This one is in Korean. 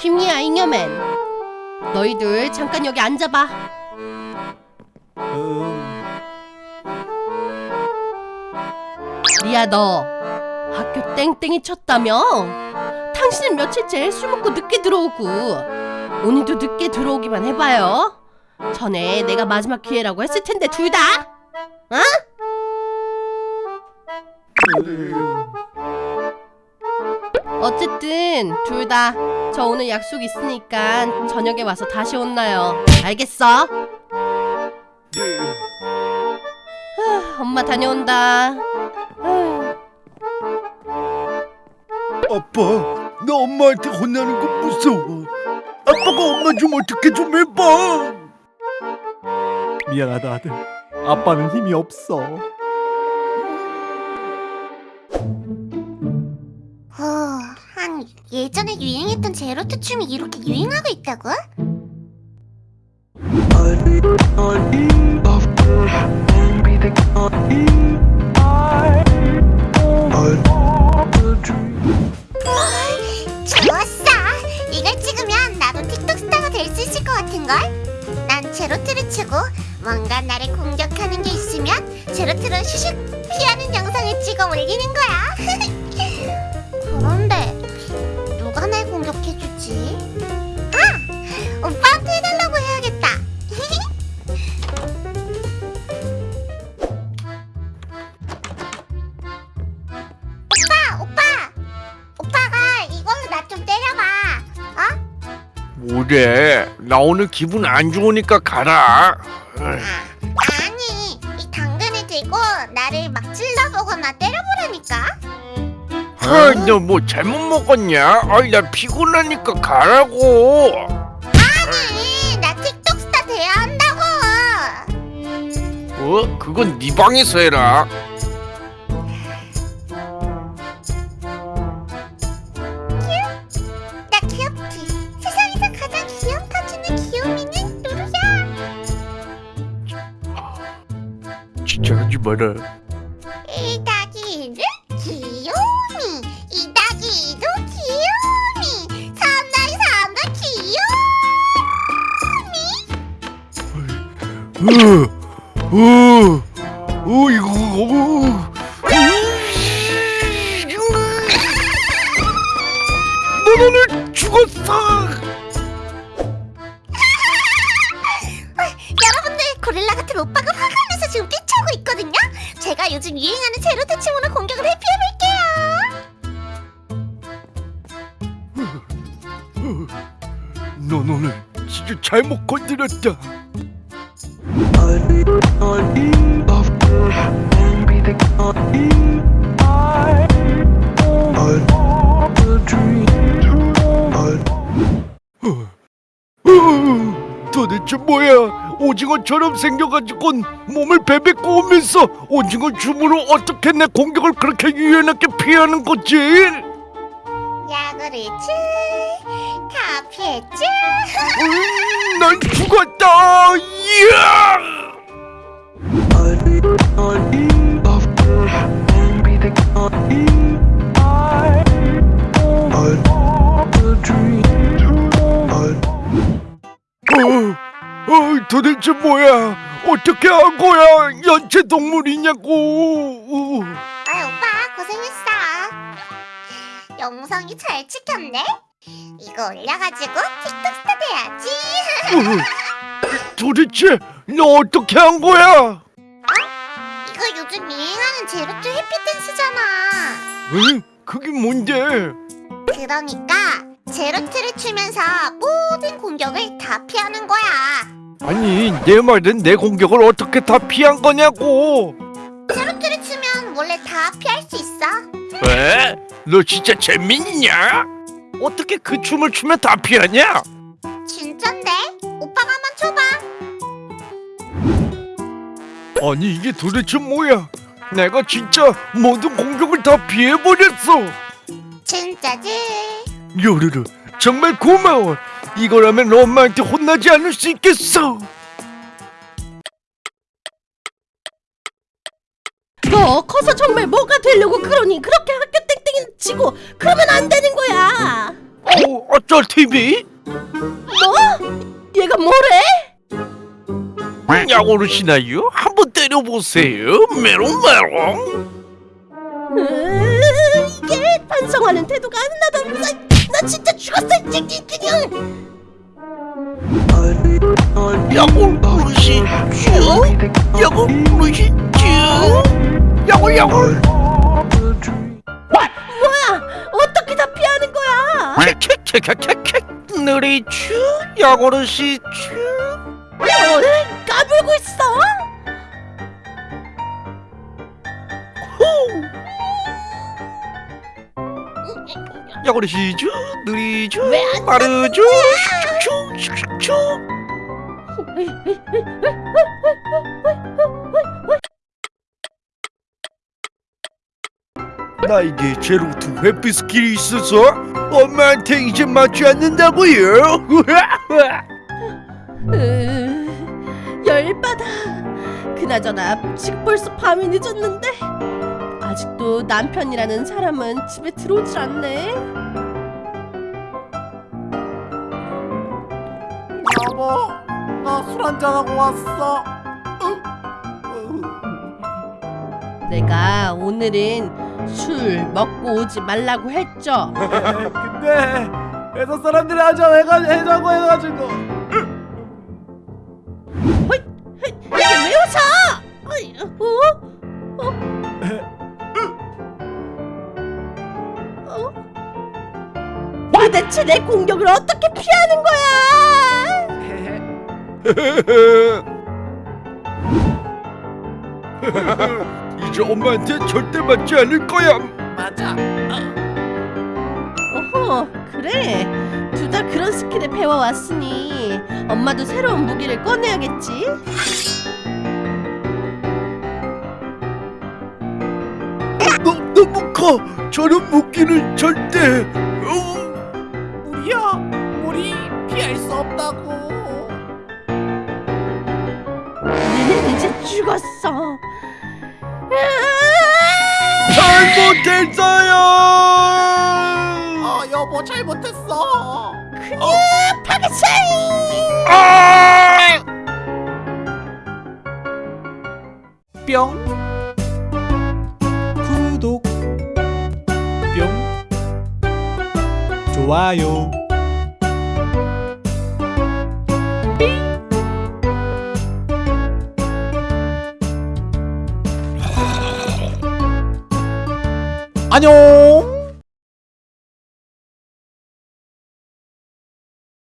김리아 잉여맨 너희들 잠깐 여기 앉아봐 리아 너 학교 땡땡이 쳤다며? 당신은 며칠째 술 먹고 늦게 들어오고 오늘도 늦게 들어오기만 해봐요 전에 내가 마지막 기회라고 했을 텐데 둘 다? 어? 어쨌든 둘 다 저 오늘 약속 있으니까 저녁에 와서 다시 혼나요 알겠어? 후, 엄마 다녀온다 후. 아빠, 나 엄마한테 혼나는 거 무서워. 아빠가 엄마 좀 어떻게 좀 해봐. 미안하다 아들 아빠는 힘이 없어 어, 예전에 유행했던 제로트 춤이 이렇게 유행하고 있다고? 좋았어! 이걸 찍으면 나도 틱톡 스타가 될 수 있을 것 같은걸? 난 제로트를 치고 뭔가 나를 공격하는 게 있으면 제로트로 슈슉 피하는 영상을 찍어 올리는 거야 그런데 공격해주지? 아! 오빠한테 해달라고 해야겠다 오빠! 오빠! 오빠가 이걸로 나 좀 때려봐 어? 뭐래? 나 오늘 기분 안 좋으니까 가라. 아, 아니 이 당근을 들고 나를 막 찔러보거나 때려보라니까 아, 너뭐 잘못 먹었냐? 아이, 나 피곤하니까 가라고. 아니 나 틱톡 스타 돼야 한다고 어? 그건 네 방에서 해라. 나 귀엽지 세상에서 가장 귀염 터지는 귀요미는 누구야 진짜 하지 마라. 어, 어, 어, 이거, 어. 너 오늘 죽었어. 여러분들 고릴라 같은 오빠가 화가 나서 지금 뛰쳐오고 있거든요 제가 요즘 유행하는 제로트 춤으로 공격을 회피해볼게요 넌 오늘 진짜 잘못 건드렸다. 어, 도대체 뭐야? 오징어처럼 생겨가지고 몸을 베베 꼬우면서 오징어 춤으로 어떻게 내 공격을 그렇게 유연하게 피하는 거지? 야 그렇지 다 피했죠? 음, 난 죽었다! 어, 어, 도대체 뭐야? 어떻게 한 거야? 연체 동물이냐고? 아이 오빠 고생했어 영상이 잘 찍혔네 이거 올려가지고 틱톡 스타 돼야지 어, 도대체 너 어떻게 한 거야? 이거 요즘 유행하는 제로투 회피 댄스잖아 응? 그게 뭔데? 그러니까 제로투를 추면서 모든 공격을 다 피하는 거야 아니 내 말은 내 공격을 어떻게 다 피한 거냐고? 제로투를 추면 원래 다 피할 수 있어 왜? 너 진짜 재민이냐? 어떻게 그 춤을 추면 다 피하냐? 아니 이게 도대체 뭐야? 내가 진짜 모든 공격을 다 피해버렸어 진짜지? 요르르 정말 고마워 이거라면 엄마한테 혼나지 않을 수 있겠어 너 커서 정말 뭐가 되려고 그러니 그렇게 학교 땡땡이 치고 그러면 안 되는 거야 어, 아, 쩔TV 뭐? 얘가 뭐래? 야오르시나요? 한번 때려보세요 메롱 메롱 으, 이게 반성하는 태도가 하나도 없어. 나 진짜 죽었어, 이 새끼 그냥. 야오르시 쭈 야오르시 쭈 야오 야오 뭐야? 어떻게 다 피하는 거야? 캬캬캬캬캬 느리 쭈 야오르시 쭈 어? 까불고 있어? 야오르시 쭈 느리 쭈 왜안 빠르 쭈 슈슈슈 슈 나에게 제로투 회피 스킬이 있어서 엄마한테 이제 맞지 않는다고요? 그나저나 지금 벌써 밤이 늦었는데 아직도 남편이라는 사람은 집에 들어오질 않네. 여보, 나 술 한잔하고 왔어. 내가 오늘은 술 먹고 오지 말라고 했죠. 근데 회사 사람들이 해가 해자고 해가지고 웃 어? 어? 어? 어? 도대체 내 공격을 어떻게 피하는 거야? 이제 엄마한테 절대 맞지 않을 거야. 맞아. 어 허, 그래. 둘 다 그런 skill을 배워왔으니 엄마도 새로운 무기를 꺼내야겠지. 커. 저런 무기는 절대. 어, 우리야, 우리 피할 수 없다고. 너는 이제 죽었어. 잘못했어요. 어, 여보 잘못했어. 파괴차이! 아! 뿅. 좋아요. 안녕.